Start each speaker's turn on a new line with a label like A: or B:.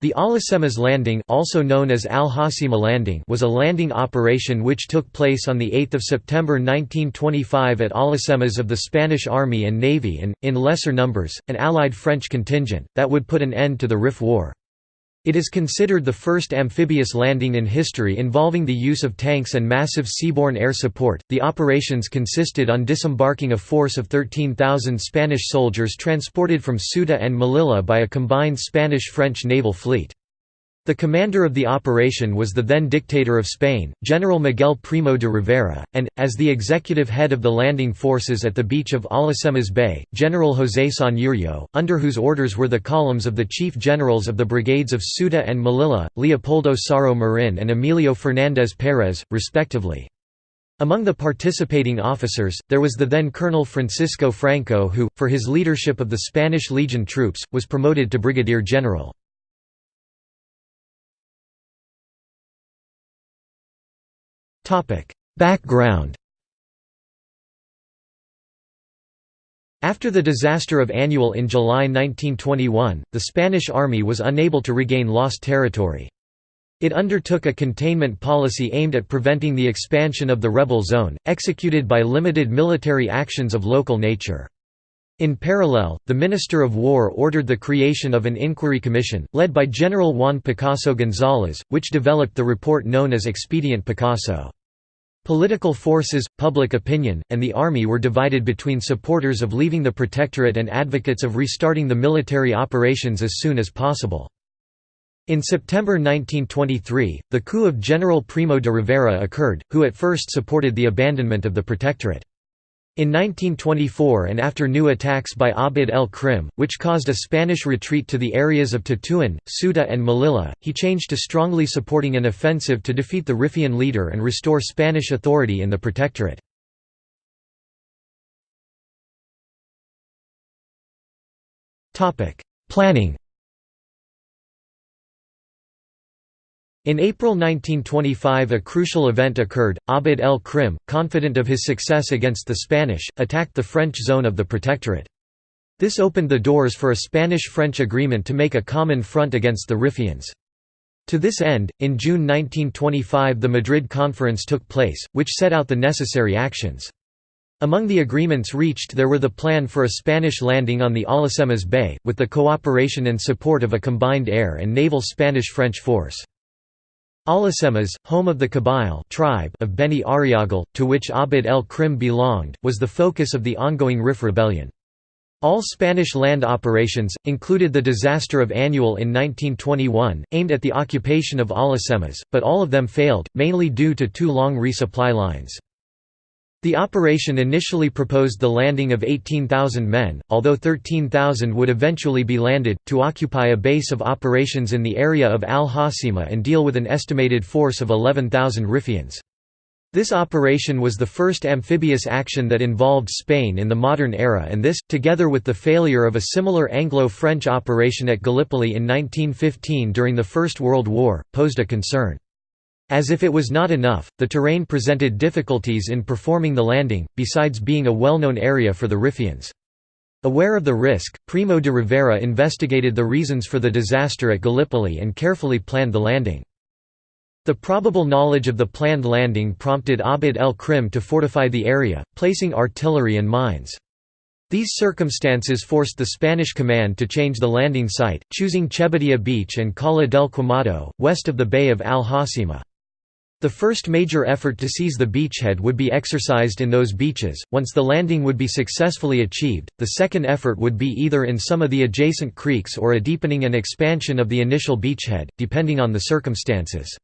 A: The Alhucemas Landing also known as Al Landing was a landing operation which took place on 8 September 1925 at Alhucemas of the Spanish Army and Navy and, in lesser numbers, an Allied French contingent, that would put an end to the Rif War. It is considered the first amphibious landing in history involving the use of tanks and massive seaborne air support. The operations consisted on disembarking a force of 13,000 Spanish soldiers transported from Ceuta and Melilla by a combined Spanish-French naval fleet. The commander of the operation was the then dictator of Spain, General Miguel Primo de Rivera, and, as the executive head of the landing forces at the beach of Alhucemas Bay, General José Sanjurjo, under whose orders were the columns of the chief generals of the brigades of Ceuta and Melilla, Leopoldo Saro Marin and Emilio Fernández Pérez, respectively. Among the participating officers, there was the then Colonel Francisco Franco who, for his leadership of the Spanish Legion troops, was promoted to brigadier general. Background After the disaster of Annual in July 1921, the Spanish army was unable to regain lost territory. It undertook a containment policy aimed at preventing the expansion of the rebel zone, executed by limited military actions of local nature. In parallel, the Minister of War ordered the creation of an inquiry commission, led by General Juan Picasso González, which developed the report known as Expedient Picasso. Political forces, public opinion, and the army were divided between supporters of leaving the protectorate and advocates of restarting the military operations as soon as possible. In September 1923, the coup of General Primo de Rivera occurred, who at first supported the abandonment of the protectorate. In 1924 and after new attacks by Abd el-Krim, which caused a Spanish retreat to the areas of Tetuan, Ceuta and Melilla, he changed to strongly supporting an offensive to defeat the Rifian leader and restore Spanish authority in the protectorate. Planning In April 1925 a crucial event occurred, Abd el-Krim, confident of his success against the Spanish, attacked the French zone of the Protectorate. This opened the doors for a Spanish-French agreement to make a common front against the Riffians. To this end, in June 1925 the Madrid Conference took place, which set out the necessary actions. Among the agreements reached there were the plan for a Spanish landing on the Alhucemas Bay, with the cooperation and support of a combined air and naval Spanish-French force. Alhucemas, home of the Kabyle tribe of Beni Urriaguel, to which Abd el-Krim belonged, was the focus of the ongoing Rif rebellion. All Spanish land operations, included the disaster of Annual in 1921, aimed at the occupation of Alhucemas, but all of them failed, mainly due to too long resupply lines. The operation initially proposed the landing of 18,000 men, although 13,000 would eventually be landed, to occupy a base of operations in the area of Al Hoceima and deal with an estimated force of 11,000 Rifians. This operation was the first amphibious action that involved Spain in the modern era and this, together with the failure of a similar Anglo-French operation at Gallipoli in 1915 during the First World War, posed a concern. As if it was not enough, the terrain presented difficulties in performing the landing, besides being a well-known area for the Riffians. Aware of the risk, Primo de Rivera investigated the reasons for the disaster at Gallipoli and carefully planned the landing. The probable knowledge of the planned landing prompted Abd el-Krim to fortify the area, placing artillery and mines. These circumstances forced the Spanish command to change the landing site, choosing Chebadia Beach and Cala del Quemado, west of the Bay of Al Hoceima. The first major effort to seize the beachhead would be exercised in those beaches. Once the landing would be successfully achieved, the second effort would be either in some of the adjacent creeks or a deepening and expansion of the initial beachhead, depending on the circumstances.